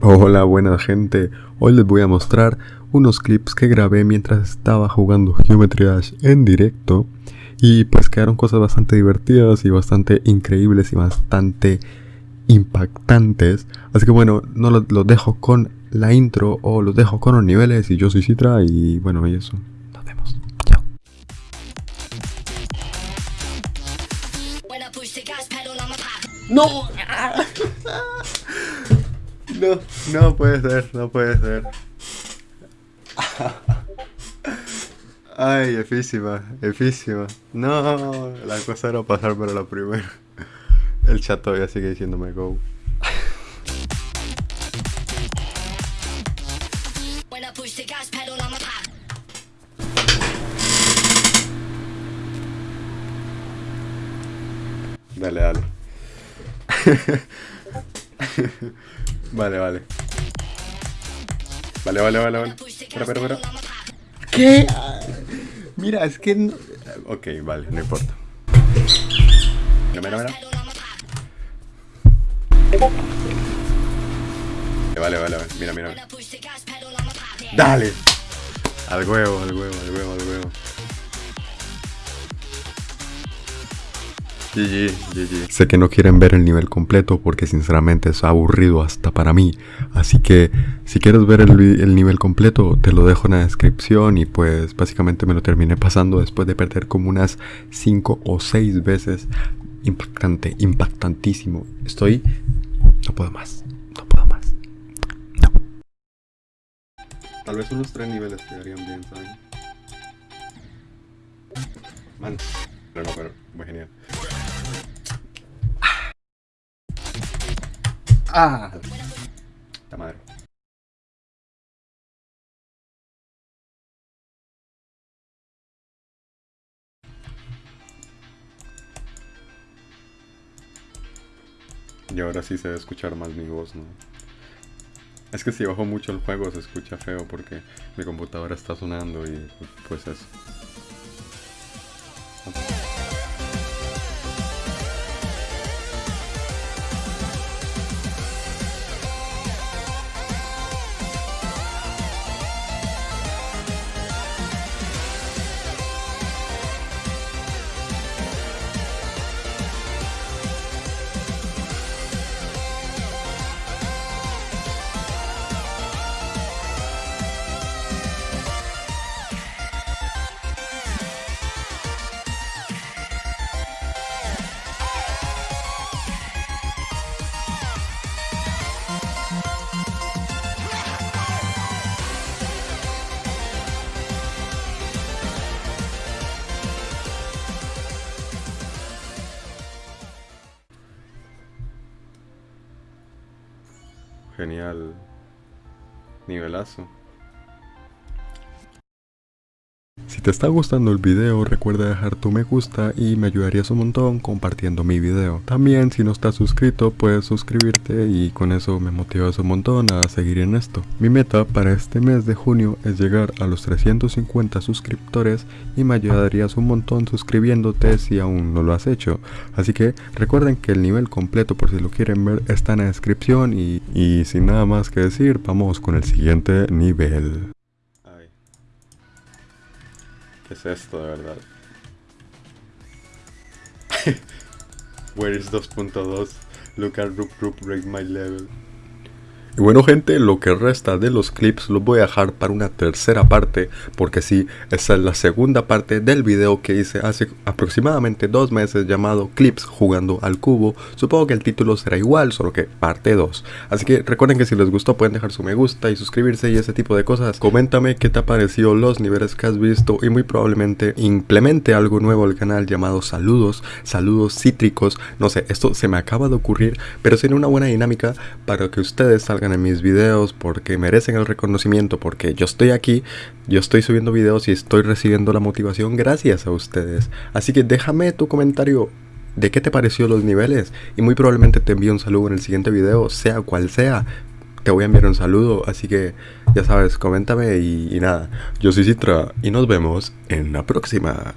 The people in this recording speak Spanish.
Hola buena gente, hoy les voy a mostrar unos clips que grabé mientras estaba jugando Geometry Dash en directo. Y pues quedaron cosas bastante divertidas y bastante increíbles y bastante impactantes. Así que bueno, no los, dejo con la intro o los dejo con los niveles y yo soy Citra y bueno y eso, nos vemos, chao. No No, no puede ser, no puede ser. Ay, efísima, efísima. No, la cosa era pasar para la primera. El chat todavía sigue diciéndome go. Dale, dale. Vale, vale. Vale, vale, vale, vale. Espera, espera, espera. ¿Qué? Mira, es que... No... Ok, vale, no importa. Mira, mira, mira. Vale, vale, vale. Mira, mira. Dale. Al huevo, al huevo, al huevo, al huevo. GG, GG. Sé que no quieren ver el nivel completo porque sinceramente es aburrido hasta para mí. Así que si quieres ver el, nivel completo te lo dejo en la descripción y pues básicamente me lo terminé pasando después de perder como unas 5 o 6 veces. Impactante, impactantísimo. Estoy... No puedo más, no puedo más. No. Tal vez unos 3 niveles quedarían bien, ¿saben? Man. Pero no, pero muy genial. ¡Ah! ¡La madre! Y ahora sí se debe escuchar más mi voz, ¿no? Es que si bajo mucho el juego se escucha feo porque mi computadora está sonando y pues eso. Genial. Nivelazo. Si te está gustando el video recuerda dejar tu me gusta y me ayudarías un montón compartiendo mi video. También si no estás suscrito puedes suscribirte y con eso me motivas un montón a seguir en esto. Mi meta para este mes de junio es llegar a los 350 suscriptores y me ayudarías un montón suscribiéndote si aún no lo has hecho. Así que recuerden que el nivel completo por si lo quieren ver está en la descripción y, y sin nada más que decir vamos con el siguiente nivel. ¿Qué es esto de verdad? Where is 2.2? Look at Roop Roop break my level. Y bueno gente, lo que resta de los clips los voy a dejar para una tercera parte porque sí, esa es la segunda parte del video que hice hace aproximadamente dos meses llamado Clips jugando al cubo. Supongo que el título será igual, solo que parte 2. Así que recuerden que si les gustó pueden dejar su me gusta y suscribirse y ese tipo de cosas. Coméntame qué te ha parecido los niveles que has visto y muy probablemente implemente algo nuevo al canal llamado saludos, saludos cítricos. No sé, esto se me acaba de ocurrir, pero sería una buena dinámica para que ustedes en mis videos, porque merecen el reconocimiento, porque yo estoy aquí, yo estoy subiendo videos y estoy recibiendo la motivación gracias a ustedes. Así que déjame tu comentario de qué te pareció los niveles y muy probablemente te envío un saludo en el siguiente video, sea cual sea. Te voy a enviar un saludo, así que ya sabes, coméntame y nada. Yo soy Citra y nos vemos en la próxima.